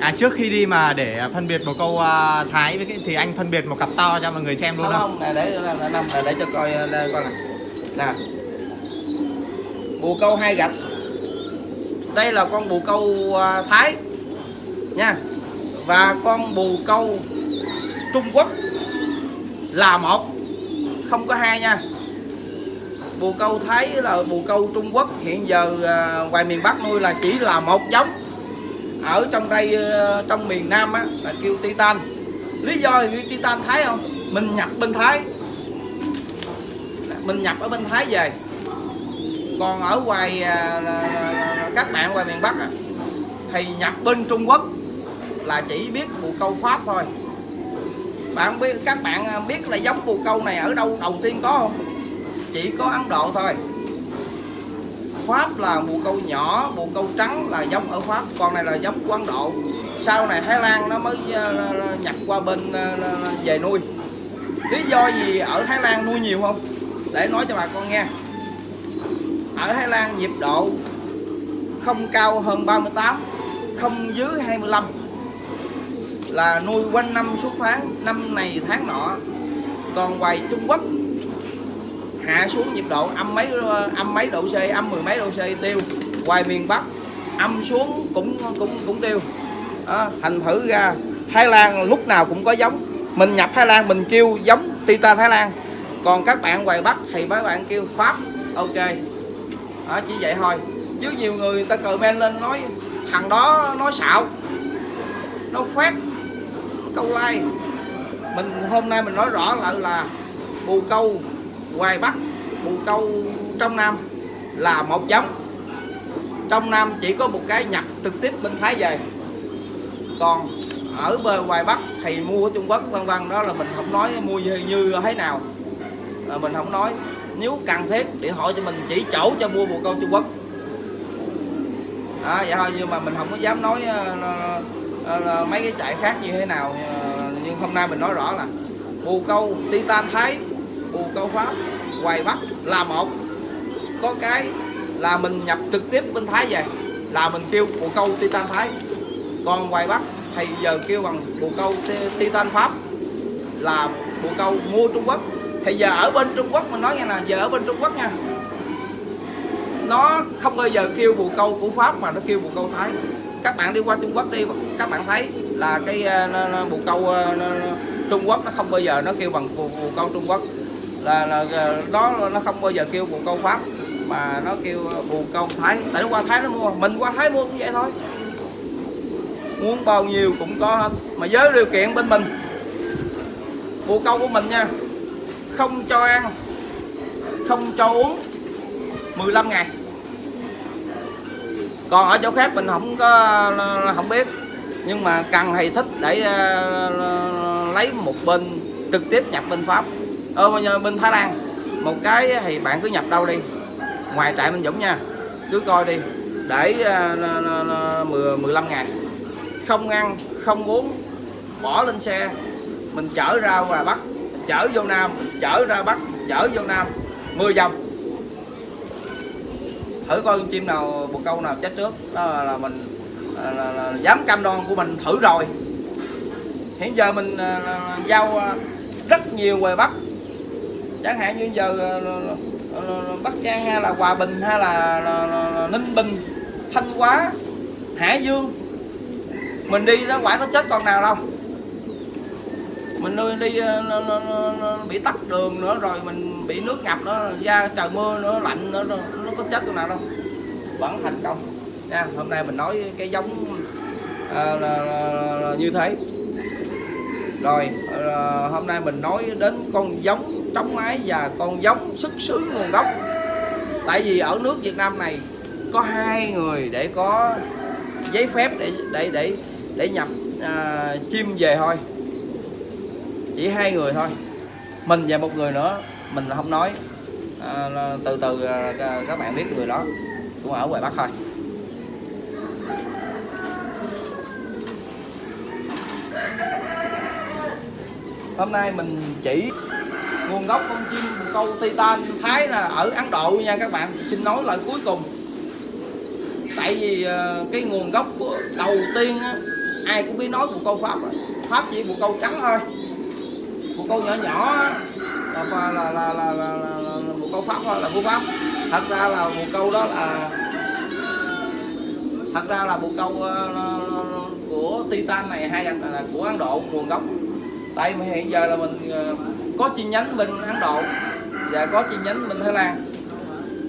À trước khi đi mà để phân biệt bồ câu à, Thái với cái thì anh phân biệt một cặp to cho mọi người xem luôn không không? này để để, để, để, để cho coi đây, coi nè nè bồ câu hai gạch. Đây là con bồ câu à, thái nha. Và con bồ câu trung quốc là một. Không có hai nha. Bồ câu thái là bồ câu trung quốc. Hiện giờ à, ngoài miền bắc nuôi là chỉ là một giống ở trong đây ờ, trong miền nam á là kêu titan. Lý do là titan thái không? Mình nhập bên thái. Mình nhập ở bên thái về. Còn ở ngoài ờ, các bạn ngoài miền bắc á, thì nhập bên trung quốc là chỉ biết bù câu pháp thôi. Bạn biết các bạn ờ, biết là giống bù câu này ở đâu đầu tiên có không? Chỉ có ấn độ thôi pháp là bồ câu nhỏ bồ câu trắng là giống ở pháp. Còn này là giống của ấn độ. Sau này thái lan nó mới ờ, nhập qua bên ờ, về nuôi. Lý do gì ở thái lan nuôi nhiều không? Để nói cho bà con nghe. Ở Thái Lan nhiệt độ không cao hơn 38 không dưới 25 là nuôi quanh năm suốt tháng, năm này tháng nọ. Còn ngoài Trung Quốc hạ xuống nhiệt độ âm mấy âm mấy độ C âm mười mấy độ C tiêu. Ngoài miền Bắc âm xuống cũng cũng cũng tiêu. À, thành thử ra Thái Lan lúc nào cũng có giống. Mình nhập Thái Lan mình kêu giống Titan Thái Lan. Còn các bạn ngoài Bắc thì mấy bạn kêu Pháp ok. Đó, chỉ vậy thôi. Chứ nhiều người người ta comment lên nói thằng đó nói xạo nó phát câu like. Mình hôm nay mình nói rõ lại là bù câu ngoài bắc bù câu trong nam là một giống. Trong nam chỉ có một cái nhập trực tiếp bên thái về. Còn ở bờ ngoài bắc thì mua ở trung quốc vân vân đó là mình không nói mua như, như thế nào. Là mình không nói. Nếu cần thiết điện thoại cho mình chỉ chỗ cho mua bồ câu trung quốc. À, vậy thôi nhưng mà mình không có dám nói ờ, là- là- ờ, là mấy cái chạy khác như thế nào ờ, nhưng hôm nay mình nói rõ là bồ câu titan thái bù câu pháp, hoài bắc là một. Có cái là mình nhập trực tiếp bên thái về, là mình kêu bù câu titan thái. Còn hoài bắc thì giờ kêu bằng bù câu titan pháp, là bù câu mua trung quốc. Thì giờ ở bên trung quốc, mình nói nghe nè, giờ ở bên trung quốc nha. Nó không bao giờ kêu bù câu của pháp mà nó kêu bù câu thái. Các bạn đi qua trung quốc đi, các bạn thấy là cái ờ, bù câu ờ, trung quốc nó không bao giờ nó kêu bằng bù câu trung quốc là, là đó nó không bao giờ kêu bồ câu pháp mà nó kêu bồ câu thái. Tại nó qua thái nó mua mình qua thái mua cũng vậy thôi. Muốn bao nhiêu cũng có hết. Mà với điều kiện bên mình bồ câu của mình nha không cho ăn không cho uống 15 ngày. Còn ở chỗ khác mình không có không biết. Nhưng mà cần hay thích để ờ, lấy một bên trực tiếp nhập bên pháp. Ở bên- Thái Lan. Một cái thì bạn cứ nhập đâu đi. Ngoài trại Minh Dũng nha. Cứ coi đi. Để ờ, 10 15 ngày không ăn không uống bỏ lên xe. Mình chở ra ngoài Bắc chở vô Nam chở ra Bắc chở vô Nam. 10 vòng. Thử coi con chim nào bồ câu nào chết trước. Đó là, là mình là, là, là, dám cam đoan của mình thử rồi. Hiện giờ mình ờ, là, là, giao ờ, rất nhiều ngoài bắc chẳng hạn như giờ ờ, ờ, ờ, bắc giang hay là hòa bình hay là, là, là, là ninh bình thanh hóa hải dương mình đi đó quả có chết con nào đâu. Mình nuôi đi nó, nó, nó, nó bị tắt đường nữa rồi mình bị nước ngập nữa ra trời mưa nữa lạnh nữa nó, nó có chết con nào đâu. Vẫn thành công. Nha hôm nay mình nói cái giống à, là, là, là như thế. Rồi à, hôm nay mình nói đến con giống trống mái và con giống xuất xứ nguồn gốc. Tại vì ở nước Việt Nam này có hai người để có giấy phép để để để để nhập à, chim về thôi. Chỉ hai người thôi. Mình và một người nữa mình không nói. À, từ từ à, à, các bạn biết người đó. Cũng ở ngoài bắc thôi. Hôm nay mình chỉ nguồn gốc con chim bồ câu titan thái là ở ấn độ nha các bạn. Xin nói lại cuối cùng. Tại vì ờ, cái nguồn gốc của đầu tiên á, ai cũng biết nói bồ câu pháp rồi. pháp chỉ bồ câu trắng thôi. Bồ câu nhỏ nhỏ là là là là là, là, là, là, là bồ câu pháp thôi là bồ pháp. Thật ra là bồ câu đó là thật ra là bồ câu ờ, của titan này hay là là của ấn độ nguồn gốc. Tại mà hiện giờ là mình ờ, có chi nhánh bên ấn độ và có chi nhánh bên thái lan.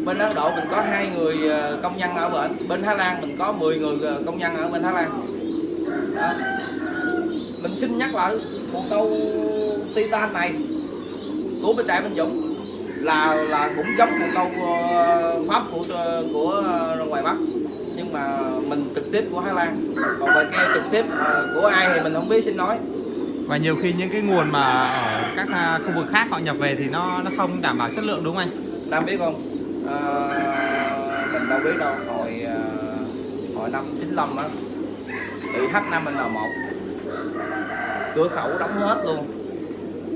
Bên ấn độ mình có hai người ờ, công nhân ở bên bên thái lan mình có 10 người ờ, công nhân ở bên thái lan. Đó. mình xin nhắc lại một câu titan này của bên trại bên Dũng là là cũng giống một câu ờ, pháp của của ngoài Bắc, nhưng mà mình trực tiếp của Thái Lan. Còn về kia trực tiếp của ai thì mình không biết, xin nói và nhiều khi những cái nguồn mà ở các à, khu vực khác họ nhập về thì nó nó không đảm bảo chất lượng đúng không anh? Nam biết không? À, mình đâu biết đâu. Hồi ờ, hồi năm 95 á bị H5N1 cửa khẩu đóng hết luôn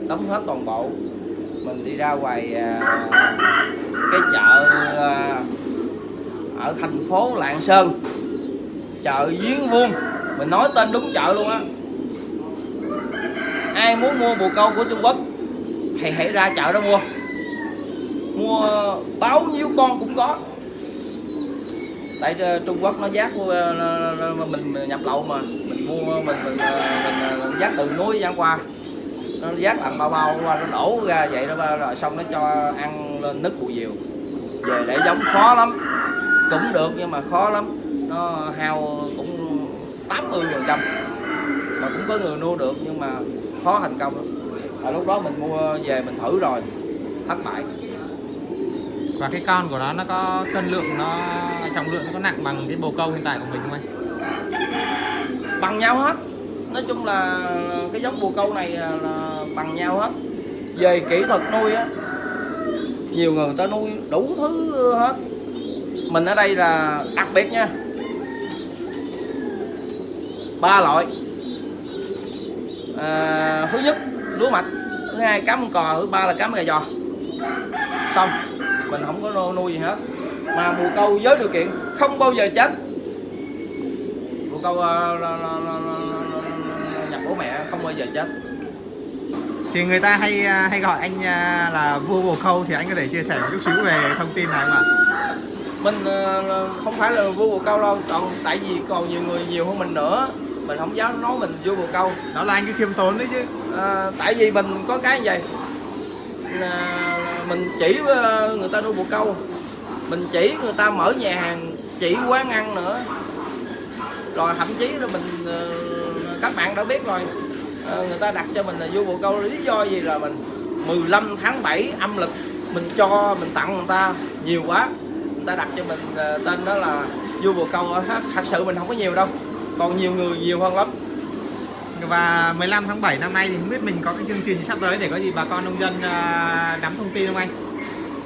đóng hết toàn bộ. Mình đi ra ngoài à, cái chợ à, ở thành phố Lạng Sơn chợ Giếng Vuông. Mình nói tên đúng chợ luôn á ai muốn mua bồ câu của Trung Quốc thì hãy ra chợ đó mua. Mua bao nhiêu con cũng có. Tại ờ, Trung Quốc nó giác ờ, mình nhập lậu mà. Mình mua mình mình, ờ, mình, giác từ núi ra qua. Nó giác làm bao bao qua nó đổ ra vậy đó rồi xong nó cho ăn lên nứt bù diều. Về để giống khó lắm. Cũng được nhưng mà khó lắm. Nó hao cũng 80 phần trăm. Mà cũng có người nuôi được nhưng mà khó thành công lắm. À, lúc đó mình mua về mình thử rồi thất bại. Và cái con của nó nó có cân lượng nó trọng lượng nó có nặng bằng cái bồ câu hiện tại của mình không anh? Bằng nhau hết. Nói chung là cái giống bồ câu này là bằng nhau hết. Về kỹ thuật nuôi á nhiều người ta nuôi đủ thứ hết. Mình ở đây là đặc biệt nha. Ba loại à, thứ nhất lúa mạch thứ hai cám con cò thứ ba là cám gà giò. Xong mình không có nuôi- gì hết. Mà bồ câu với điều kiện không bao giờ chết. Bồ câu là- nhập bố mẹ không bao giờ chết. Thì người ta hay à, hay gọi anh là vua bồ câu thì anh có thể chia sẻ một chút xíu về thông tin này không ạ? Mình ờ, không phải là vua bồ câu đâu còn tại vì còn nhiều người nhiều hơn mình nữa mình không dám nói mình vua bồ câu. Là anh cứ khiêm tốn đấy chứ. À, tại vì mình có cái như vậy. À, mình chỉ ờ, người ta nuôi bồ câu. Mình chỉ người ta mở nhà hàng chỉ quán ăn nữa. Rồi thậm chí là mình ờ, các bạn đã biết rồi. Ờ, người ta đặt cho mình là vua bồ câu lý do gì là mình 15 tháng 7 âm lịch mình cho mình tặng người ta nhiều quá. Người ta đặt cho mình tên đó là vua bồ câu. Thật sự mình không có nhiều đâu còn nhiều người nhiều hơn lắm và 15 tháng 7 năm nay thì không biết mình có cái chương trình sắp tới để có gì bà con nông dân à, nắm thông tin không anh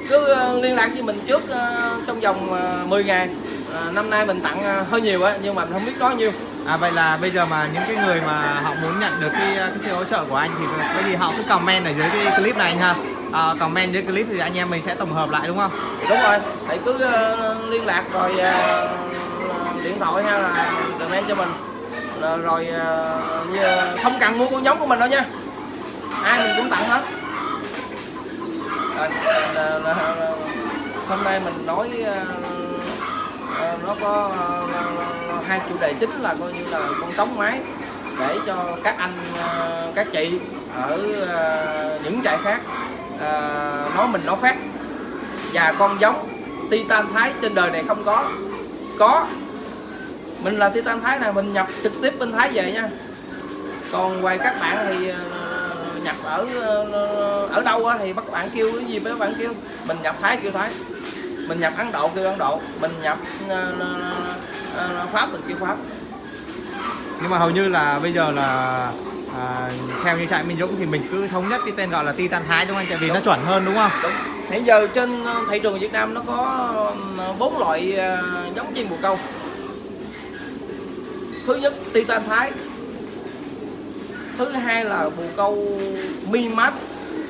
cứ ờ, liên lạc với mình trước ờ, trong vòng ờ, 10 ngày À, năm nay mình tặng ờ, hơi nhiều á nhưng mà mình không biết nói nhiêu À vậy là bây giờ mà những cái người mà họ muốn nhận được cái cái sự hỗ trợ của anh thì cái gì họ cứ comment ở dưới cái clip này anh ha. À, comment dưới clip thì anh em mình sẽ tổng hợp lại đúng không? đúng rồi thầy cứ ờ, liên lạc rồi ờ, điện thoại hay là comment cho mình. Rồi- rồi như, không cần mua con giống của mình đâu nha. Ai mình cũng tặng hết. Rồi, là, là- là- hôm nay mình nói ờ, ờ, nó có hai chủ đề chính là coi như là con trống máy để cho các anh các chị ở những trại khác nói mình nói phát và con giống titan thái trên đời này không có. Có mình là titan thái này mình nhập trực tiếp bên thái về nha. Còn ngoài các bạn thì ờ, nhập ở ờ, ở đâu thì các bạn kêu cái gì mấy bạn kêu. Mình nhập thái kêu thái. Mình nhập ấn độ kêu ấn độ. Mình nhập ờ, ờ, pháp mình kêu pháp. Nhưng mà hầu như là bây giờ là à, theo như trại Minh Dũng thì mình cứ thống nhất cái tên gọi là Titan Thái đúng không? Anh? Tại vì nó chuẩn hơn đúng không? đúng. Hiện giờ trên ờ, thị trường Việt Nam nó có ờ, bốn loại ờ, giống chim bồ câu thứ nhất titan thái. Thứ hai là bù câu mi mắt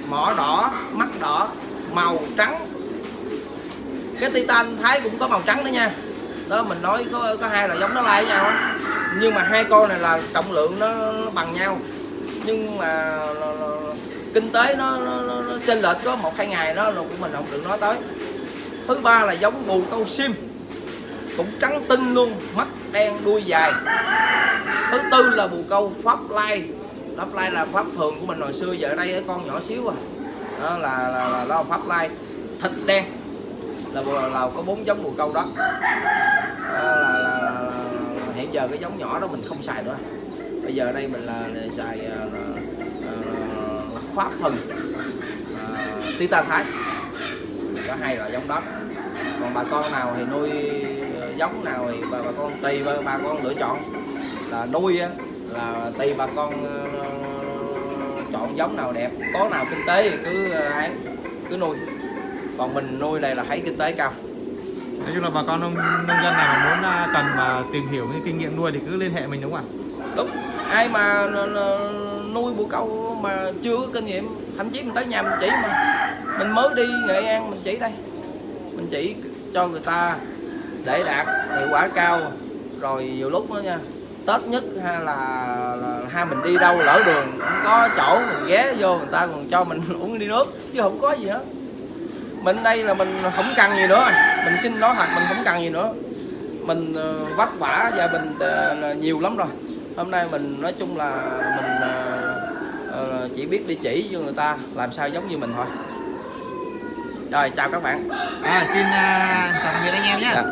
mỏ đỏ mắt đỏ màu trắng. Cái titan thái cũng có màu trắng đó nha. Đó mình nói có có hai là giống nó lai với nhau á. Nhưng mà hai con này là trọng lượng nó, nó bằng nhau. Nhưng mà là- là- kinh tế nó, nó, nó, nó chênh lệch có một hai ngày đó là của mình không được nói tới. Thứ ba là giống bù câu sim cũng trắng tinh luôn mắt đen đuôi dài. Thứ tư là bù câu pháp lai. Pháp lai là pháp thường của mình hồi xưa giờ ở đây con nhỏ xíu à. Đó là là, là, là pháp lai. Thịt đen là, là, là có bốn giống bù câu đó. Đó là, là, là, là, là hiện giờ cái giống nhỏ đó mình không xài nữa. Bây giờ đây mình là, à, là xài là, là, pháp thần à, titan thái. Có hai loại giống đó. Còn bà con nào thì nuôi giống nào thì bà, bà con tùy bà, bà con lựa chọn. Là nuôi á là tùy bà con ờ, chọn giống nào đẹp có nào kinh tế thì cứ ờ, ấy cứ nuôi. Còn mình nuôi này là thấy kinh tế cao. Nói chung là bà con nông nông dân nào mà muốn à, cần mà tìm hiểu những kinh nghiệm nuôi thì cứ liên hệ mình đúng không ạ? Đúng. Ai mà n- nuôi bồ câu mà chưa có kinh nghiệm thậm chí mình tới nhà mình chỉ mà. Mình mới đi nghệ an mình chỉ đây. Mình chỉ cho người ta để đạt hiệu quả cao. Rồi nhiều lúc đó nha tết nhất hay là, là hai mình đi đâu lỡ đường không có chỗ mình ghé vô người ta còn cho mình uống ly nước chứ không có gì hết. Mình đây là mình không cần gì nữa mình xin nói thật mình không cần gì nữa. Mình ờ, vất vả gia đình ờ, nhiều lắm rồi. Hôm nay mình nói chung là mình ờ, chỉ biết đi chỉ cho người ta làm sao giống như mình thôi. Rồi chào các bạn. À, xin à, chào tạm biệt anh em nhé. Dạ.